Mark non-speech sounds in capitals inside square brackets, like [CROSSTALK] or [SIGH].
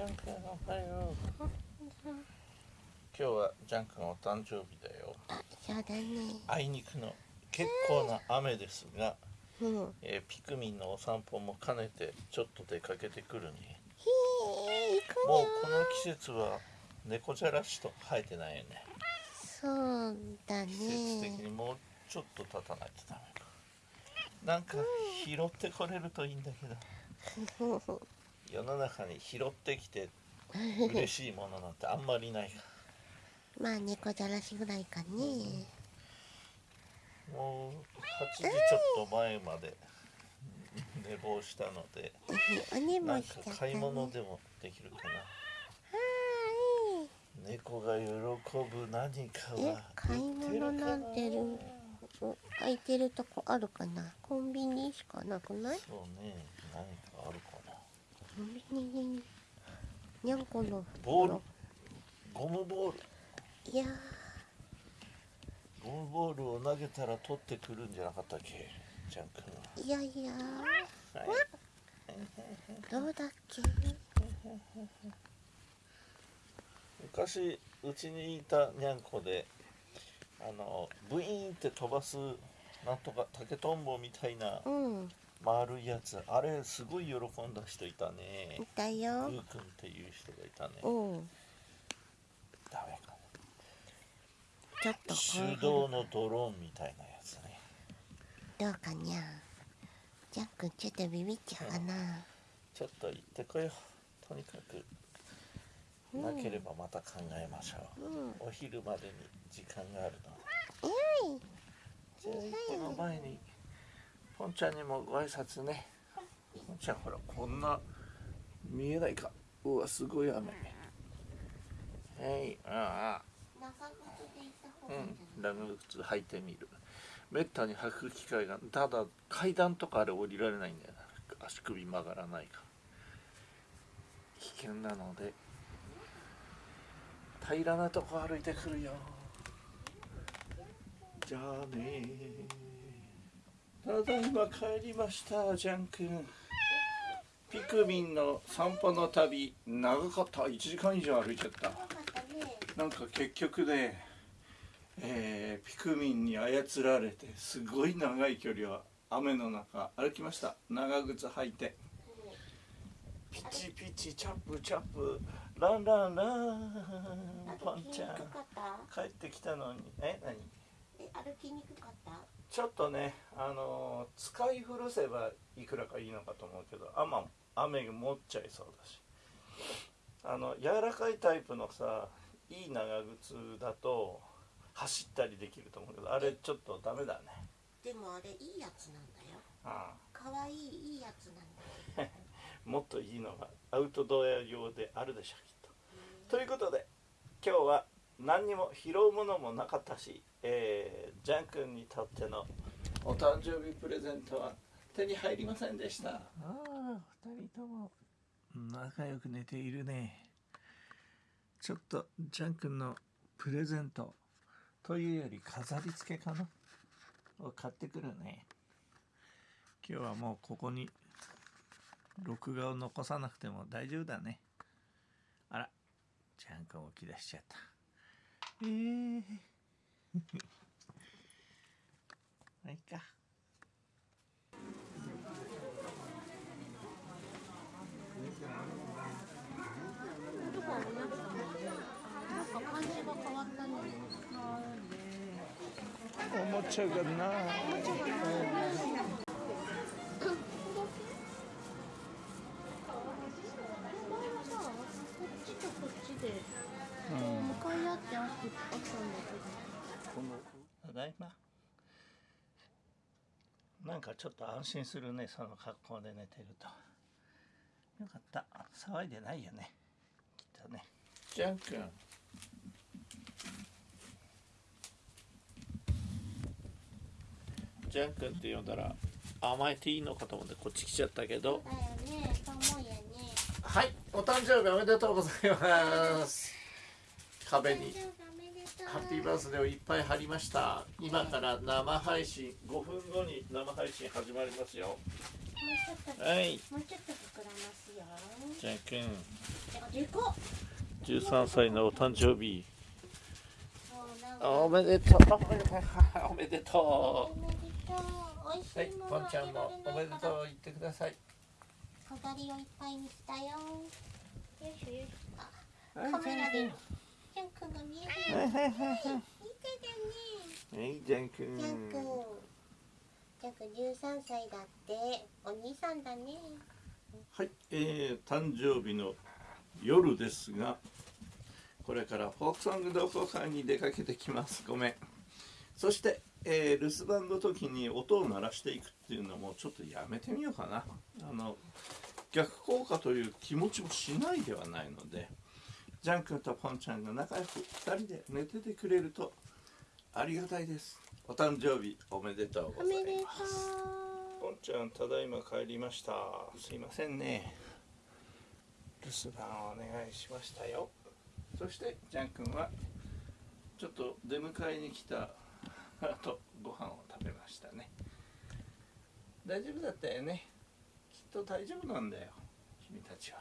ジャン君おはよ。う今日はジャン君お誕生日だよ。そうだね。あいにくの結構な雨ですが、うん。えーピクミンのお散歩も兼ねてちょっと出かけてくるね。ひー行くもうよこの季節は猫じゃらしと生えてないよね。そうだ季節的ねにもうちょっと経たないとダメか。なんか拾ってこれるといいんだけど世の中に拾ってきて嬉しいものなんてあんまりないかまあ猫じゃらしぐらいかね。もう8時ちょっと前まで寝坊したのでなんか買い物でもできるかな。は猫が喜ぶ何かは買い物なんてる？お空いてるとこあるかな？コンビニしかなくない？そうね何かあるかなににゃんこのボールゴムボール。いやゴムボールを投げたら取ってくるんじゃなかったっけ？ジャン君ーいやいやはい。どうだっけ？昔うちにいたにゃんこであのブイーンって飛ばすなんとか竹とんぼみたいなうん丸いやつ。あれすごい喜んだ人いたね。いたよ。ゆうくんっていう人がいたね。う。んダメかちょっとな手動のドローンみたいなやつね。どうかにゃ。ジャックちょっとビビっちゃうかな。ちょっと行ってこよう。とにかくうん。なければまた考えましょう。ん。う、お昼までに時間があるのえい。じゃあ行っての前にポンちゃんにもご挨拶ね。ポンちゃんほらこんな見えないか。うわすごい雨。はいああ。長靴で行った方うがいいん長靴履いてみる。めったに履く機会がただ階段とかあれ降りられないんだよな。足首曲がらないから。危険なので。平らなとこ歩いてくるよ。じゃあねただいま帰りましたジャン君。ピクミンの散歩の旅長かった。1時間以上歩いちゃった。なんか結局ね、えーピクミンに操られてすごい長い距離を雨の中歩きました。長靴履いて。ピチピチチャップチャップ。ランランラン。パンちゃん。帰ってきたのに。え何？え歩きにくかった？ちょっとねあのー使い古せばいくらかいいのかと思うけど雨雨が持っちゃいそうだし。あの柔らかいタイプのさいい長靴だと走ったりできると思うけどあれちょっとダメだね。でもあれいいやつなんだよ。あかわいいいいやつなんだよ。あ [LAUGHS] もっといいのがアウトドア用であるでしょきっと。ということで今日は何にも拾うものもなかったし、えージャン君にとってのお誕生日プレゼントは手に入りませんでした。ああ二人とも。仲良く寝ているね。ちょっとジャン君のプレゼントというより飾り付けかな。を買ってくるね。今日はもうここに録画を残さなくても大丈夫だね。あらジャン君起き出しちゃったえー、まあいいか音がだいまなんかちょっと安心するねその格好で寝てると。よかった。騒いでないよね。きっとね。ジャン君。ジャン君って呼んだら甘えていいのかと思ってこっち来ちゃったけど。どだよね。と思うよね。はい。お誕生日おめでとうございます。壁にハッピーバースデーをいっぱい貼りました。今から生配信5分後に生配信始まりますよ。はい。もうちょっと膨らますよ。じゃんでおでかっ13歳のお誕生日。[LAUGHS] おめでとう。おめでとう。はいポンちゃんもおめでとうう言ってください。飾りをいっぱいにしたよ。よいしょよいしょ。カメラでジャン君が見える。はいはいはいはい。見てるね。はいジャン君ジャン君ジャン君13歳だって。お兄さんだね。はい、えー、誕生日の夜ですがこれからフォークソング同好会に出かけてきます。ごめん。そして、えー留守番の時に音を鳴らしていくっていうのもちょっとやめてみようかな。あの逆効果という気持ちもしないではないのでジャン君とポンちゃんが仲良く2人で寝ててくれるとありがたいです。お誕生日おめでとうございます。う。ポンちゃんただいま帰りました。すいませんね。留守番をお願いしましたよ。そしてジャン君はちょっと出迎えに来た後ご飯を食べましたね。大丈夫だったよね。きっと大丈夫なんだよ君たちは